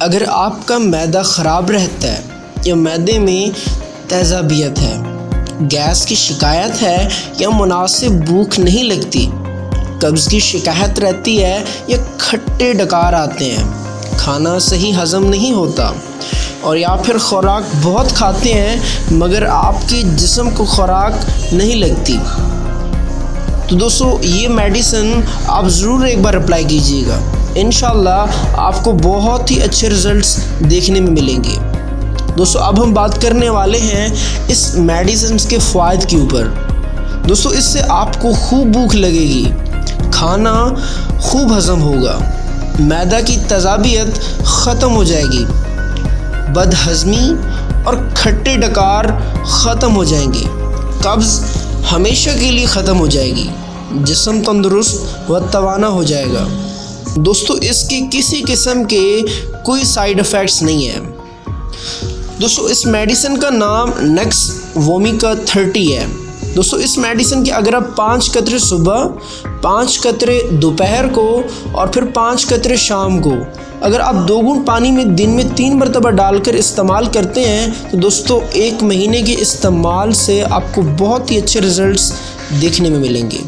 اگر آپ کا معدہ خراب رہتا ہے یا معدے میں تیزابیت ہے، گیس کی شکایت ہے یا مناسب بھوک نہیں لگتی، قبض کی شکایت رہتی ہے یا کھٹے ڈکار آتے ہیں، کھانا صحیح ہضم نہیں ہوتا اور یا پھر خوراک بہت کھاتے ہیں مگر آپ کے جسم کو خوراک نہیں لگتی۔ تو دوستو، یہ میڈیسن آپ ضرور ایک بار اپلائی کیجیے گا۔ انشاءاللہ آپ کو بہت ہی اچھے رزلٹس دیکھنے میں ملیں گے۔ دوستو، اب ہم بات کرنے والے ہیں اس میڈیسنس کے فوائد کے اوپر۔ دوستو، اس سے آپ کو خوب بھوک لگے گی، کھانا خوب ہضم ہوگا، میدہ کی تضابیت ختم ہو جائے گی بد ہضمی اور کھٹے ڈکار ختم ہو جائیں گے۔ قبض ہمیشہ کے لیے ختم ہو جائے گی، جسم تندرست و توانا ہو جائے گا۔ دوستو، اس کی کسی قسم کے کوئی سائیڈ افیکٹس نہیں ہیں۔ دوستو، اس میڈیسن کا نام نیکس وومیکا تھرٹی ہے۔ دوستو، اس میڈیسن کے اگر آپ پانچ قطرے صبح، پانچ قطرے دوپہر کو اور پھر پانچ قطرے شام کو، اگر آپ دو گن پانی میں دن میں تین مرتبہ ڈال کر استعمال کرتے ہیں، تو دوستو، ایک مہینے کے استعمال سے آپ کو بہت ہی اچھے رزلٹس دیکھنے میں ملیں گے۔